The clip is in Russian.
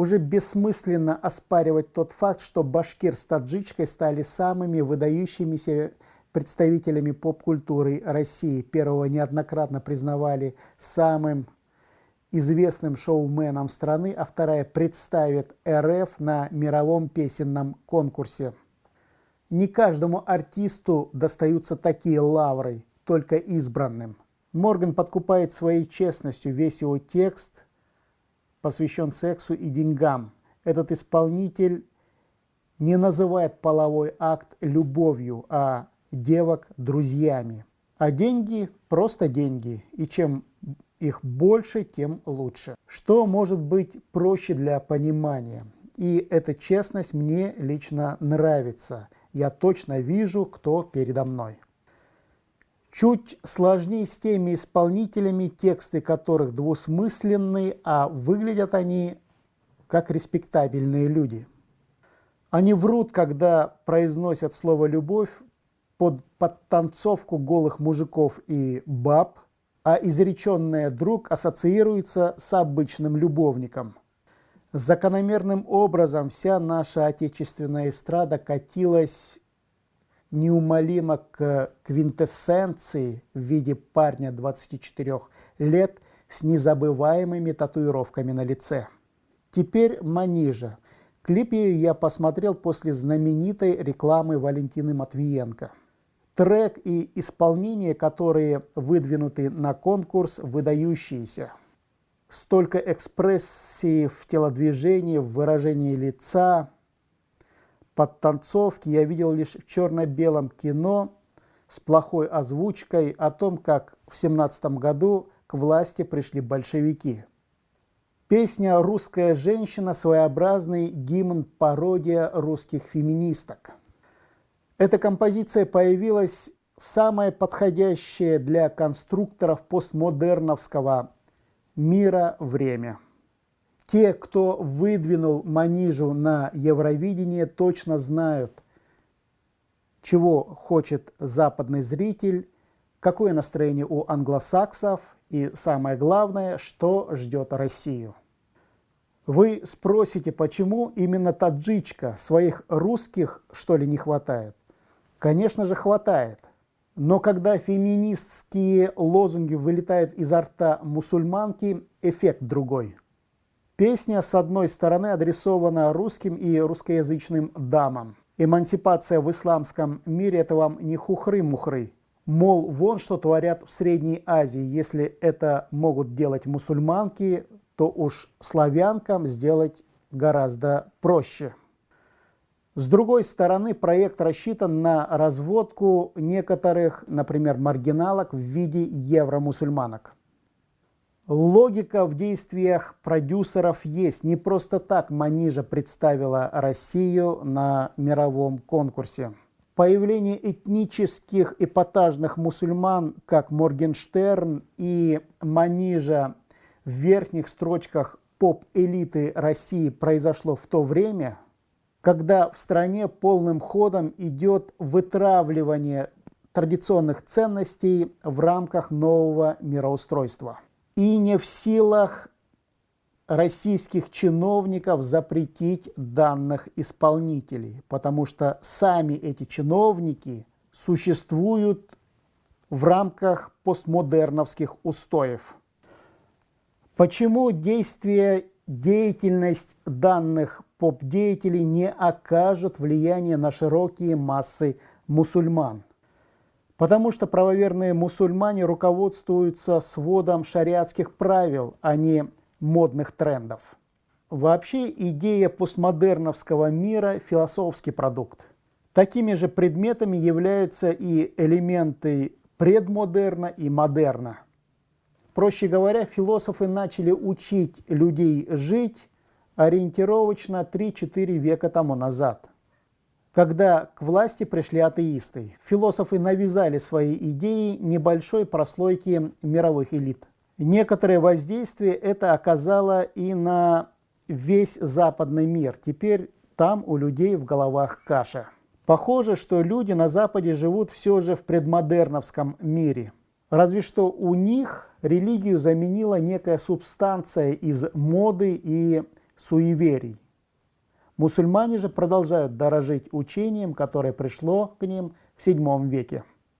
уже бессмысленно оспаривать тот факт, что башкир с таджичкой стали самыми выдающимися представителями поп-культуры России. Первого неоднократно признавали самым известным шоуменом страны, а вторая представит РФ на мировом песенном конкурсе. Не каждому артисту достаются такие лавры, только избранным. Морган подкупает своей честностью весь его текст, посвящен сексу и деньгам. Этот исполнитель не называет половой акт любовью, а девок друзьями. А деньги – просто деньги, и чем их больше, тем лучше. Что может быть проще для понимания? И эта честность мне лично нравится. Я точно вижу, кто передо мной. Чуть сложнее с теми исполнителями, тексты которых двусмысленные, а выглядят они как респектабельные люди. Они врут, когда произносят слово «любовь» под подтанцовку голых мужиков и баб, а изреченное «друг» ассоциируется с обычным любовником. Закономерным образом вся наша отечественная эстрада катилась неумолимо к квинтэссенции в виде парня 24 лет с незабываемыми татуировками на лице. Теперь Манижа. Клип ее я посмотрел после знаменитой рекламы Валентины Матвиенко. Трек и исполнение, которые выдвинуты на конкурс, выдающиеся. Столько экспрессии в телодвижении, в выражении лица – подтанцовки я видел лишь в черно-белом кино с плохой озвучкой о том, как в 17 году к власти пришли большевики. Песня «Русская женщина» – своеобразный гимн-пародия русских феминисток. Эта композиция появилась в самое подходящее для конструкторов постмодерновского мира время – те, кто выдвинул Манижу на Евровидение, точно знают, чего хочет западный зритель, какое настроение у англосаксов и, самое главное, что ждет Россию. Вы спросите, почему именно таджичка, своих русских, что ли, не хватает? Конечно же, хватает. Но когда феминистские лозунги вылетают изо рта мусульманки, эффект другой – Песня, с одной стороны, адресована русским и русскоязычным дамам. Эмансипация в исламском мире – это вам не хухры-мухры. Мол, вон что творят в Средней Азии. Если это могут делать мусульманки, то уж славянкам сделать гораздо проще. С другой стороны, проект рассчитан на разводку некоторых, например, маргиналок в виде евромусульманок. Логика в действиях продюсеров есть. Не просто так Манижа представила Россию на мировом конкурсе. Появление этнических эпатажных мусульман, как Моргенштерн и Манижа в верхних строчках поп-элиты России произошло в то время, когда в стране полным ходом идет вытравливание традиционных ценностей в рамках нового мироустройства и не в силах российских чиновников запретить данных исполнителей, потому что сами эти чиновники существуют в рамках постмодерновских устоев. Почему действие, деятельность данных поп-деятелей не окажут влияния на широкие массы мусульман? Потому что правоверные мусульмане руководствуются сводом шариатских правил, а не модных трендов. Вообще идея постмодерновского мира – философский продукт. Такими же предметами являются и элементы предмодерна и модерна. Проще говоря, философы начали учить людей жить ориентировочно 3-4 века тому назад когда к власти пришли атеисты. Философы навязали свои идеи небольшой прослойке мировых элит. Некоторое воздействие это оказало и на весь западный мир. Теперь там у людей в головах каша. Похоже, что люди на Западе живут все же в предмодерновском мире. Разве что у них религию заменила некая субстанция из моды и суеверий. Мусульмане же продолжают дорожить учением, которое пришло к ним в VII веке.